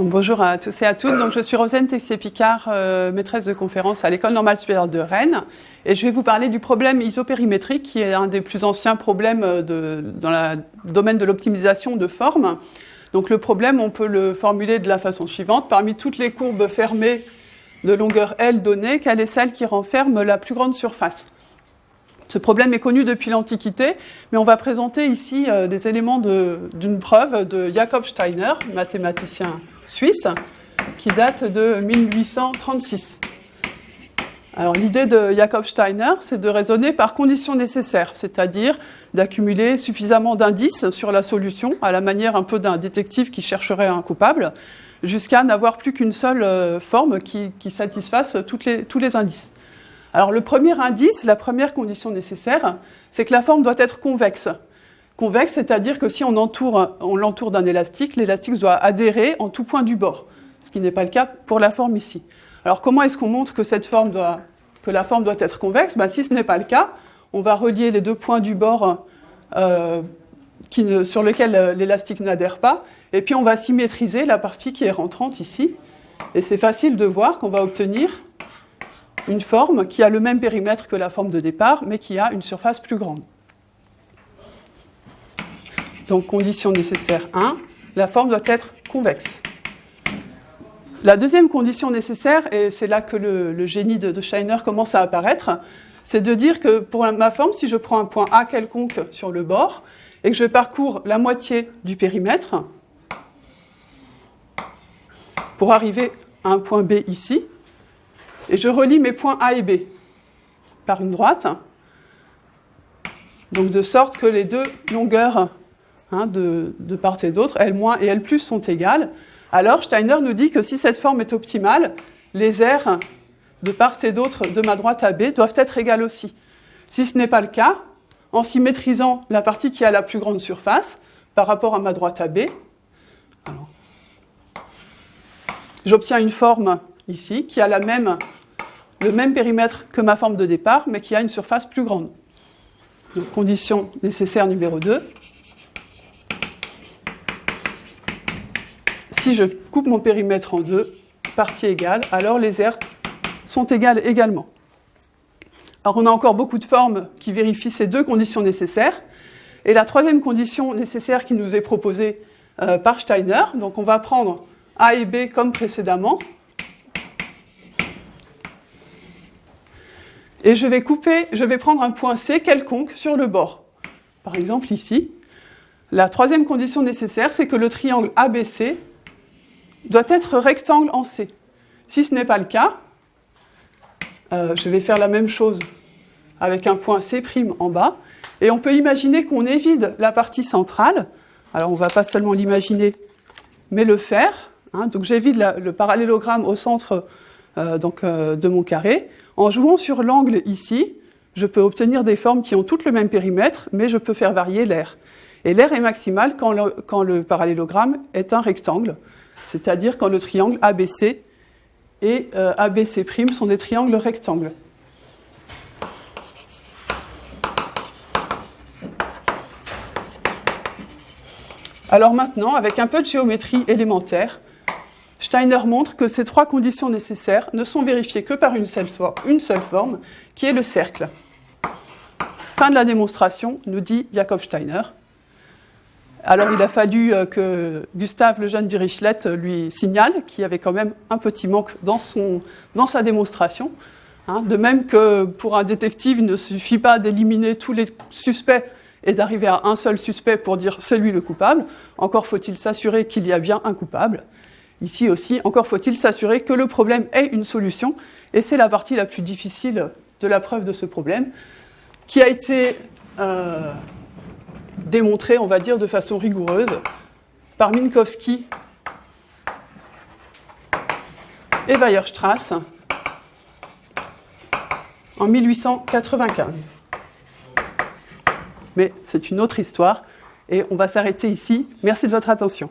Bonjour à tous et à toutes. Donc, je suis Rosane Texier-Picard, euh, maîtresse de conférence à l'École normale supérieure de Rennes. Et je vais vous parler du problème isopérimétrique, qui est un des plus anciens problèmes de, dans le domaine de l'optimisation de forme. Donc, le problème, on peut le formuler de la façon suivante. Parmi toutes les courbes fermées de longueur L données, quelle est celle qui renferme la plus grande surface? Ce problème est connu depuis l'Antiquité, mais on va présenter ici euh, des éléments d'une preuve de Jakob Steiner, mathématicien suisse, qui date de 1836. Alors l'idée de Jakob Steiner, c'est de raisonner par conditions nécessaires, c'est-à-dire d'accumuler suffisamment d'indices sur la solution, à la manière un peu d'un détective qui chercherait un coupable, jusqu'à n'avoir plus qu'une seule euh, forme qui, satisfasse tous les indices. Alors le premier indice, la première condition nécessaire, c'est que la forme doit être convexe. Convexe, c'est-à-dire que si on l'entoure d'un élastique, l'élastique doit adhérer en tout point du bord, ce qui n'est pas le cas pour la forme ici. Alors comment est-ce qu'on montre que, la forme doit être convexe? Ben, Si ce n'est pas le cas, on va relier les deux points du bord euh, sur lesquels euh, l'élastique n'adhère pas, et puis on va symétriser la partie qui est rentrante ici. Et c'est facile de voir qu'on va obtenir une forme qui a le même périmètre que la forme de départ, mais qui a une surface plus grande. Donc, condition nécessaire 1, la forme doit être convexe. La deuxième condition nécessaire, et c'est là que le, génie de, de, Scheiner commence à apparaître, c'est de dire que pour ma forme, si je prends un point A quelconque sur le bord, et que je parcours la moitié du périmètre, pour arriver à un point B ici, et je relie mes points A et B par une droite. Donc de sorte que les deux longueurs hein, de, part et d'autre, L- et L+, sont égales. Alors Steiner nous dit que si cette forme est optimale, les aires de part et d'autre de ma droite à B doivent être égales aussi. Si ce n'est pas le cas, en symétrisant la partie qui a la plus grande surface par rapport à ma droite à B, j'obtiens une forme ici qui a le même périmètre que ma forme de départ, mais qui a une surface plus grande. Donc, condition nécessaire numéro 2. Si je coupe mon périmètre en deux, parties égales, alors les aires sont égales également. Alors on a encore beaucoup de formes qui vérifient ces deux conditions nécessaires. Et la troisième condition nécessaire qui nous est proposée euh, par Steiner, donc on va prendre A et B comme précédemment, et je vais couper, je vais prendre un point C quelconque sur le bord. Par exemple ici. La troisième condition nécessaire, c'est que le triangle ABC doit être rectangle en C. Si ce n'est pas le cas, euh, je vais faire la même chose avec un point C' en bas, et on peut imaginer qu'on évite la partie centrale. Alors on ne va pas seulement l'imaginer, mais le faire. Hein. donc j'évite le parallélogramme au centre euh, euh, de mon carré. En jouant sur l'angle ici, je peux obtenir des formes qui ont toutes le même périmètre, mais je peux faire varier l'air. Et l'air est maximal quand le, parallélogramme est un rectangle, c'est-à-dire quand le triangle ABC et euh, ABC' sont des triangles rectangles. Alors maintenant, avec un peu de géométrie élémentaire, Steiner montre que ces trois conditions nécessaires ne sont vérifiées que par une seule, forme, qui est le cercle. Fin de la démonstration, nous dit Jakob Steiner. Alors il a fallu euh, que Gustave Lejeune Dirichlet lui signale qu'il y avait quand même un petit manque dans, sa démonstration. Hein. de même que pour un détective, il ne suffit pas d'éliminer tous les suspects et d'arriver à un seul suspect pour dire c'est lui le coupable, encore faut-il s'assurer qu'il y a bien un coupable. Ici aussi, encore faut-il s'assurer que le problème ait une solution, et c'est la partie la plus difficile de la preuve de ce problème, qui a été euh, démontrée, on va dire, de façon rigoureuse par Minkowski et Weierstrass en 1895. Mais c'est une autre histoire, et on va s'arrêter ici. Merci de votre attention.